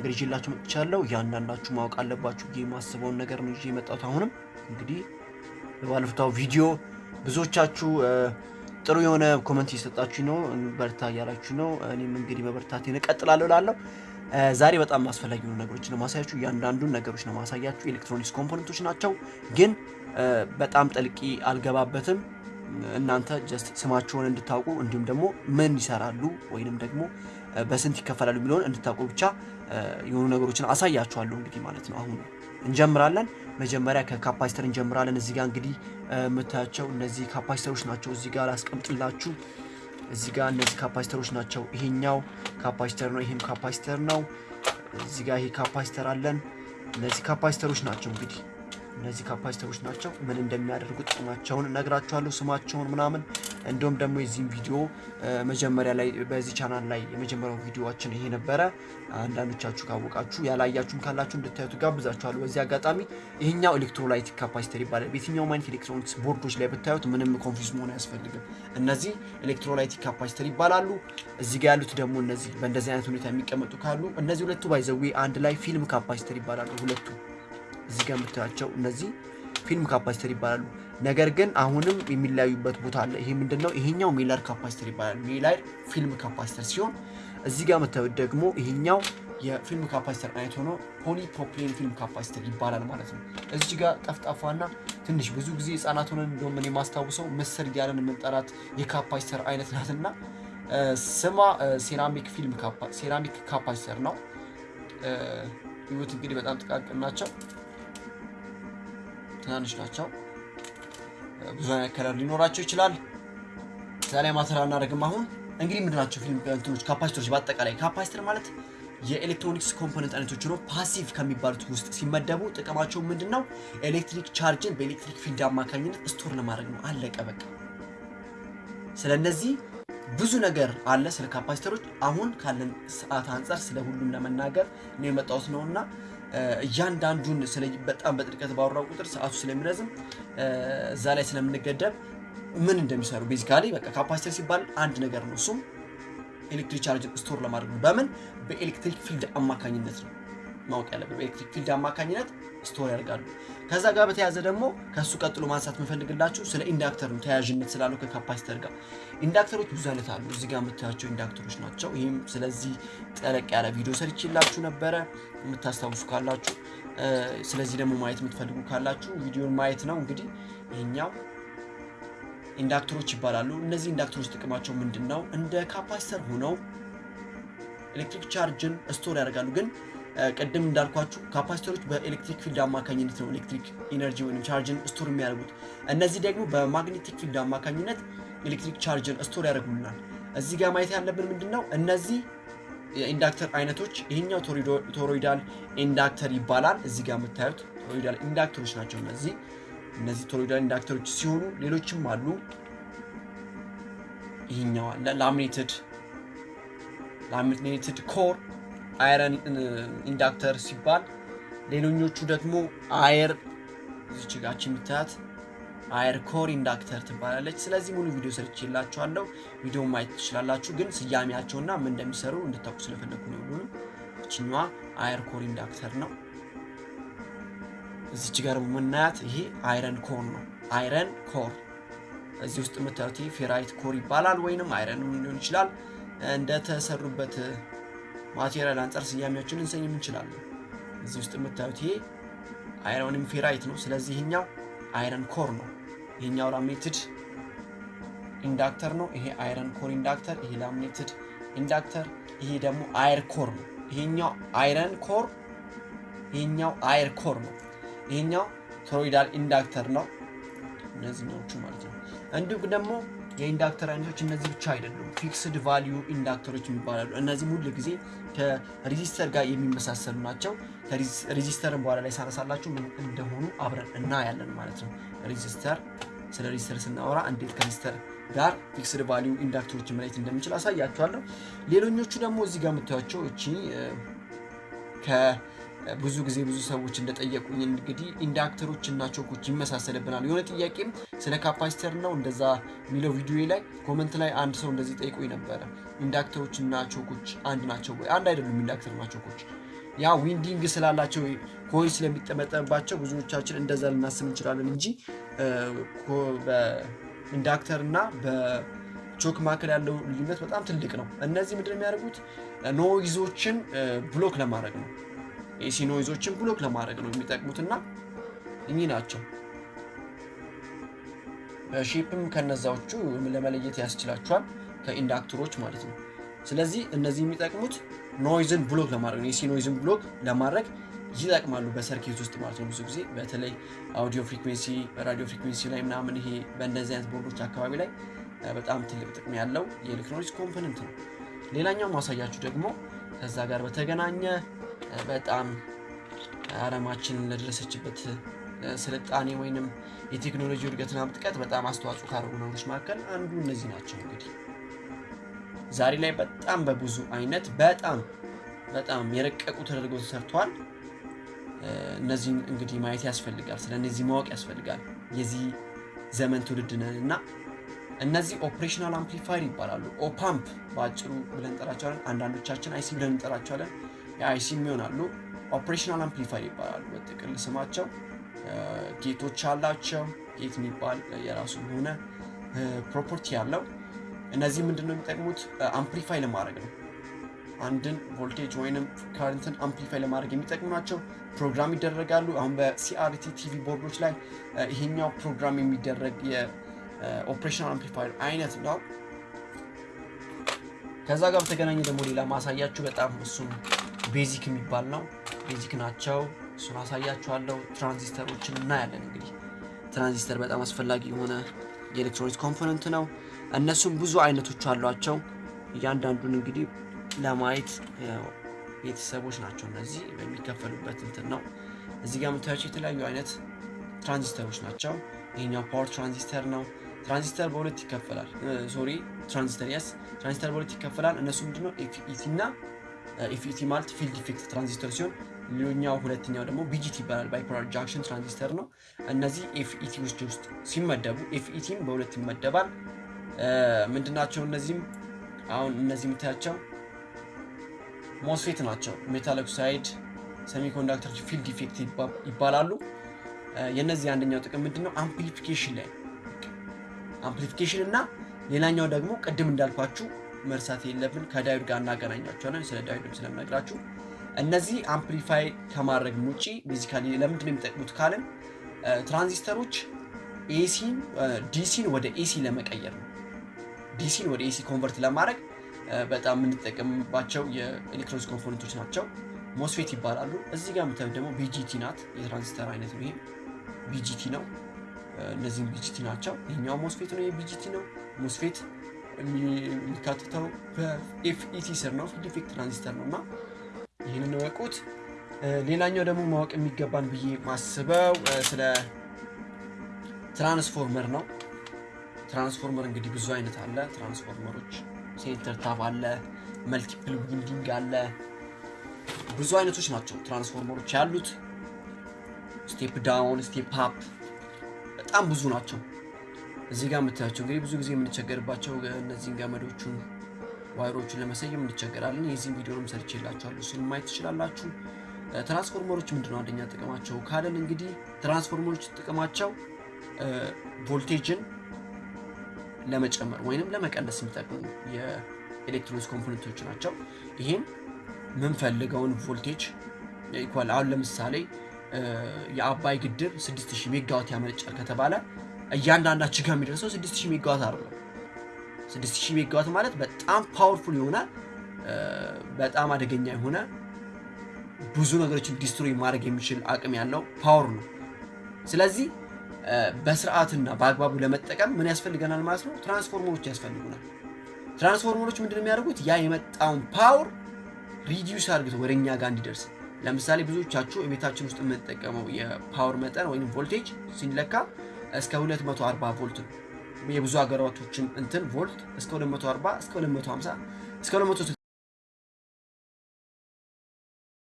ነገር መጥቻለሁ። እያንዳንዳችሁ ማወቅ አለባችሁ ብዬ የማስበውን ነገር ነው ይዤ የመጣሁት። አሁንም እንግዲህ በባለፈው ቪዲዮ ብዙዎቻችሁ ጥሩ የሆነ comment እየሰጣችሁ ነው፣ በርታ እያላችሁ ነው። እኔም እንግዲህ መበርታቴን እቀጥላለሁ እላለሁ። ዛሬ በጣም አስፈላጊ የሆኑ ነገሮች ነው ማሳያችሁ። እያንዳንዱን ነገሮች ነው ማሳያችሁ። electronics component ኦች ናቸው፣ ግን በጣም ጥልቂ አልገባበትም። እናንተ just ስማቸውን እንድታውቁ እንዲሁም ደግሞ ምን ይሰራሉ ወይንም ደግሞ በስንት ይከፈላሉ የሚለውን እንድታውቁ ብቻ የሆኑ ነገሮችን አሳያችኋለሁ። እንግዲህ ማለት ነው አሁን እንጀምራለን። መጀመሪያ ከ capacitor እንጀምራለን። እዚህ ጋር እንግዲህ የምታያቸው እነዚህ capacitor ኦች ናቸው። እዚህ ጋር ላስቀምጥላችሁ። እዚህ ጋር እነዚህ capacitor ኦች ናቸው። ይሄኛው capacitor ነው፣ ይሄም capacitor ነው። እዚህ ጋር ይሄ capacitor አለን። እነዚህ capacitor ኦች ናቸው እንግዲህ እነዚህ capacitor ኦች ናቸው። ምን እንደሚያደርጉ ጥቅማቸውን እነግራችኋለሁ፣ ስማቸውን ምናምን። እንዲሁም ደግሞ የዚህም ቪዲዮ መጀመሪያ ላይ በዚህ ቻናል ላይ የመጀመሪያው ቪዲዮችን ይሄ ነበረ። አንዳንዶቻችሁ ካወቃችሁ ያላያችሁም ካላችሁ እንድታዩት ጋብዛችኋለሁ። በዚህ አጋጣሚ ይሄኛው electrolytic capacitor ይባላል። በየትኛውም አይነት electronics board ኦች ላይ ብታዩት ምንም confuse መሆን አያስፈልግም። እነዚህ electrolytic capacitor ይባላሉ። እዚህ ጋር ያሉት ደግሞ እነዚህ በእንደዚህ አይነት ሁኔታ የሚቀመጡ ካሉ እነዚህ ሁለቱ by the way አንድ ላይ film capacitor ይባላሉ ሁለቱ እዚህ ጋር የምታያቸው እነዚህ film capacitor ይባላሉ። ነገር ግን አሁንም የሚለያዩበት ቦታ አለ። ይሄ ምንድን ነው? ይሄኛው mylar capacitor ይባላል። mylar film capacitor ሲሆን እዚህ ጋር የምታዩት ደግሞ ይሄኛው የ film capacitor አይነት ሆኖ polypropylene film capacitor ይባላል ማለት ነው። እዚህ ጋር ጠፍጣፋና ትንሽ ብዙ ጊዜ ህጻናት ሆነን እንደውም እኔ የማስታውሰው ምስር እያለን የምንጠራት የ capacitor አይነት ናትና ስሟ ceramic film ceramic capacitor ነው። ይሁት እንግዲህ በጣም ጥቃቅን ናቸው። ትናንሽ ናቸው። ብዙ አይነት color ሊኖራቸው ይችላል። እዛ ላይ matter አያደርግም። አሁን እንግዲህ ምንድን ፊልም እንትኖች capacitor ኦች? በአጠቃላይ capacitor ማለት የ electronics component አይነቶች ነው። passive ከሚባሉት ውስጥ ሲመደቡ ጥቅማቸው ምንድን ነው? electric charge ን በ electric field አማካኝነት store ለማድረግ ነው። አለቀ በቃ። ስለ እነዚህ ብዙ ነገር አለ ስለ capacitor ኦች። አሁን ካለን ሰዓት አንጻር ስለ ሁሉም ለመናገር ነው የመጣሁት ነው እያንዳንዱን በጣም በጥልቀት ባወራው ቁጥር ሰዓቱ ስለሚረዝም እዛ ላይ ስለምንገደብ ምን እንደሚሰሩ basically በቃ capacitor ሲባል አንድ ነገር ነው። እሱም electric charge ን store ለማድረግ ነው። በምን በ electric field አማካኝነት ነው ማወቅ ያለብን። በ electric field አማካኝነት store ያደርጋሉ። ከዛ ጋር በተያያዘ ደግሞ ከእሱ ቀጥሎ ማንሳት የምፈልግላችሁ ስለ inductor ነው፣ ተያያዥነት ስላለው ከ capacitor ጋር። inductor ኦች ብዙ አይነት አሉ። እዚህ ጋር የምታያቸው inductor ኦች ናቸው። ይህም ስለዚህ ጠለቅ ያለ ቪዲዮ ሰርቼላችሁ ነበረ የምታስታውሱ ካላችሁ። ስለዚህ ደግሞ ማየት የምትፈልጉ ካላችሁ ቪዲዮን ማየት ነው። እንግዲህ ይሄኛው inductor ኦች ይባላሉ። እነዚህ inductor ኦች ጥቅማቸው ምንድን ነው? እንደ capacitor ሆነው electric charge ን store ያደርጋሉ ግን ቅድም እንዳልኳችሁ capacitor ኦች በ electric field አማካኝነት ነው electric energy ወይም charge ን store የሚያደርጉት። እነዚህ ደግሞ በ magnetic field አማካኝነት electric charge ን store ያደርጉልናል። እዚህ ጋር ማየት ያለብን ምንድን ነው? እነዚህ የ inductor አይነቶች ይሄኛው toroidal inductor ይባላል። እዚህ ጋር የምታዩት toroidal inductor ኦች ናቸው። እነዚህ እነዚህ toroidal inductor ኦች ሲሆኑ ሌሎችም አሉ። ይሄኛው አለ laminated laminated core iron inductor ሲባል ሌሎኞቹ ደግሞ air እዚች የምታያት air core inductor ትባላለች። ስለዚህ ሙሉ ቪዲዮ ሰርቼላችኋለሁ። ቪዲዮ ማየት ትችላላችሁ። ግን ስያሜያቸውና ምን እንደሚሰሩ እንድታውቁ ስለፈለግኩ ነው። ሁሉንም እችኛዋ air core inductor ነው። እዚች ጋር የምናያት ይሄ iron core ነው። iron core እዚህ ውስጥ የምታዩት ferrite core ይባላል። ወይንም iron ሊሆን ይችላል እንደተሰሩበት material አንጻር ስያሜዎችን እንሰኝም እንችላለን። እዚህ ውስጥ የምታዩት ይሄ iron ም ferrite ነው። ስለዚህ ይሄኛው iron core ነው። ይሄኛው laminated inductor ነው። ይሄ iron core inductor፣ ይሄ laminated inductor፣ ይሄ ደግሞ air core ነው። ይሄኛው iron core፣ ይሄኛው air core ነው። ይሄኛው toroidal inductor ነው። እነዚህኞቹ ማለት ነው። እንዲሁም ደግሞ የ inductor አይነቶች እነዚህ ብቻ አይደሉም። fixed value inductor ኦች የሚባላሉ። እነዚህም ሁል ጊዜ ከ resistor ጋር የሚመሳሰሉ ናቸው። resistor ን በኋላ ላይ ሳነሳላችሁ ምን እንደሆኑ አብረን እናያለን ማለት ነው። resistor ስለ resistor ስናወራ እንዴት ከ resistor ጋር fixed value inductor ኦችን ማየት እንደምንችል አሳያችኋለሁ። ሌሎኞቹ ደግሞ እዚህ ጋር የምታዩቸው እቺ ብዙ ጊዜ ብዙ ሰዎች እንደጠየቁኝ እንግዲህ inductor ኦች እና choke ኦች ይመሳሰልብናል። የሆነ ጥያቄም ስለ capacitor ነው እንደዛ የሚለው ቪዲዮ ላይ comment ላይ አንድ ሰው እንደዚህ ጠይቆኝ ነበረ። inductor ኦች እና choke ኦች አንድ ናቸው ወይ? አንድ አይደሉም። inductor እና choke ኦች ያ winding ስላላቸው coil ስለሚጠመጠምባቸው ብዙዎቻችን እንደዛ ልናስብ እንችላለን እንጂ በ inductor እና በ choke መካከል ያለው ልዩነት በጣም ትልቅ ነው። እነዚህ ምንድን የሚያደርጉት noise ኦችን block ለማድረግ ነው። AC noise ኦችን block ለማድረግ ነው የሚጠቅሙትና እኚህ ናቸው። shape ም ከነዛዎቹ ለመለየት ያስችላቸዋል ከኢንዳክተሮች ማለት ነው። ስለዚህ እነዚህ የሚጠቅሙት noise ን block ለማድረግ ነው። የ AC noise ን block ለማድረግ ይጠቅማሉ በ circuit ውስጥ ማለት ነው። ብዙ ጊዜ በተለይ audio frequency፣ radio frequency ላይ ምናምን ይሄ በእንደዚህ አይነት ቦርዶች አካባቢ ላይ በጣም ትልቅ ጥቅም ያለው የኤሌክትሮኒክስ component ነው። ሌላኛው ማሳያችሁ ደግሞ ከዛ ጋር በተገናኘ በጣም አለማችን ለደረሰችበት ስልጣኔ ወይንም የቴክኖሎጂ እድገትና ምጥቀት በጣም አስተዋጽኦ ካደረጉ ነገሮች መካከል አንዱ እነዚህ ናቸው። እንግዲህ ዛሬ ላይ በጣም በብዙ አይነት በጣም በጣም የረቀቁ ተደርገው ተሰርተዋል። እነዚህን እንግዲህ ማየት ያስፈልጋል። ስለ እነዚህ ማወቅ ያስፈልጋል። የዚህ ዘመን ትውልድ ነን እና እነዚህ operational amplifier ይባላሉ። op amp በአጭሩ ብለን እንጠራቸዋለን። አንዳንዶቻችን IC ብለን እንጠራቸዋለን። የ IC ም ይሆናሉ። operational amplifier ይባላሉ በጥቅል ስማቸው። gate ኦች አላቸው። gate የሚባል የራሱ የሆነ property ያለው እነዚህ ምንድን ነው የሚጠቅሙት? amplify ለማድረግ ነው። አንድን ቮልቴጅ ወይንም current ን amplify ለማድረግ የሚጠቅሙ ናቸው። ፕሮግራም ይደረጋሉ። አሁን በ CRT TV ቦርዶች ላይ ይሄኛው ፕሮግራም የሚደረግ የ operational amplifier አይነት ነው። ከዛ ጋር በተገናኘ ደግሞ ሌላ ማሳያችሁ በጣም እሱም basic የሚባል ነው። basic ናቸው። እሱን አሳያችኋለሁ። ትራንዚስተሮችን እናያለን። እንግዲህ ትራንዚስተር በጣም አስፈላጊ የሆነ የኤሌክትሮኒክስ component ነው። እነሱም ብዙ አይነቶች አሏቸው። እያንዳንዱን እንግዲህ ለማየት ቤተሰቦች ናቸው። እነዚህ በሚከፈሉበት እንትን ነው። እዚህ ጋር የምታያቸው የተለያዩ አይነት ትራንዚስተሮች ናቸው። ይሄኛው power ትራንዚስተር ነው። ትራንዚስተር በሁለት ይከፈላል። sorry ትራንዚስተር የስ ትራንዚስተር በሁለት ይከፈላል። እነሱ ምንድነው FET እና FET ማለት field effect transistor ሲሆን ሌላኛው ሁለተኛው ደግሞ BJT ይባላል። bipolar junction transistor ነው። እነዚህ FET ውስጥ ሲመደቡ FET ም በሁለት ይመደባል። ምንድናቸው እነዚህም አሁን እነዚህ የምታያቸው MOSFET ናቸው። metal oxide semiconductor field effect ይባላሉ። የእነዚህ አንደኛው ጥቅም ምንድነው? amplification ላይ amplification እና ሌላኛው ደግሞ ቅድም እንዳልኳችሁ መርሳት የለብን ከ diode ጋር እናገናኛቸዋለን። ስለ diode ም ስለምነግራችሁ እነዚህ amplify ከማድረግ ውጪ basically ለምንድን የሚጠቅሙት ካልን ትራንዚስተሮች ኤሲን ዲሲን ወደ ኤሲ ለመቀየር ነው። DC ን ወደ AC convert ለማድረግ በጣም የምንጠቀምባቸው የኤሌክትሮኒክስ component ኦች ናቸው። MOSFET ይባላሉ። እዚህ ጋር የምታዩት ደግሞ BJT ናት። የትራንዚስተር አይነት ነው። ይሄ BJT ነው። እነዚህም BJT ናቸው። ይህኛው MOSFET ነው። የ BJT ነው። MOSFET የሚካተተው በ FET ስር ነው። field effect transistor ነው እና ይህንን እወቁት። ሌላኛው ደግሞ ማወቅ የሚገባን ብዬ ማስበው ስለ ትራንስፎርመር ነው። ትራንስፎርመር እንግዲህ ብዙ አይነት አለ። ትራንስፎርመሮች center tap አለ፣ multiple winding አለ። ብዙ አይነቶች ናቸው ትራንስፎርመሮች ያሉት። step down፣ step up በጣም ብዙ ናቸው። እዚህ ጋር የምታያቸው እንግዲህ ብዙ ጊዜ የምንቸገርባቸው እነዚህን ገመዶቹን wire ኦቹን ለመሰየም እንቸገራለን። የዚህም ቪዲዮንም ሰርቼላችኋለሁ፣ እሱን ማየት ትችላላችሁ። ትራንስፎርመሮች ምንድነው አንደኛ ጥቅማቸው ካለን እንግዲህ ትራንስፎርመሮች ጥቅማቸው ቮልቴጅን ለመጨመር ወይንም ለመቀነስ የሚጠቅሙ የኤሌክትሮኒክስ component ኦች ናቸው። ይህም የምንፈልገውን voltage equal አሁን ለምሳሌ የአባይ ግድብ 6000 ሜጋዋት ያመነጫል ከተባለ እያንዳንዳችን ጋር የሚደርሰው 6000 ሜጋዋት አይደለም። 6000 ሜጋዋት ማለት በጣም powerful የሆነ በጣም አደገኛ የሆነ ብዙ ነገሮችን destroy ማድረግ የሚችል አቅም ያለው power ነው። ስለዚህ በስርዓትና በአግባቡ ለመጠቀም ምን ያስፈልገናል ማለት ነው? ትራንስፎርመሮች ያስፈልጉናል። ትራንስፎርመሮች ምንድን የሚያደርጉት? ያ የመጣውን power reduce አድርገው ወደ እኛ ጋር እንዲደርስ። ለምሳሌ ብዙዎቻችሁ የቤታችን ውስጥ የምንጠቀመው የ power መጠን ወይም ቮልቴጅ ሲለካ እስከ 240 ቮልት ነው። የብዙ ሀገራቶችም እንትን ቮልት እስከ 240 እስከ 250 እስከ 260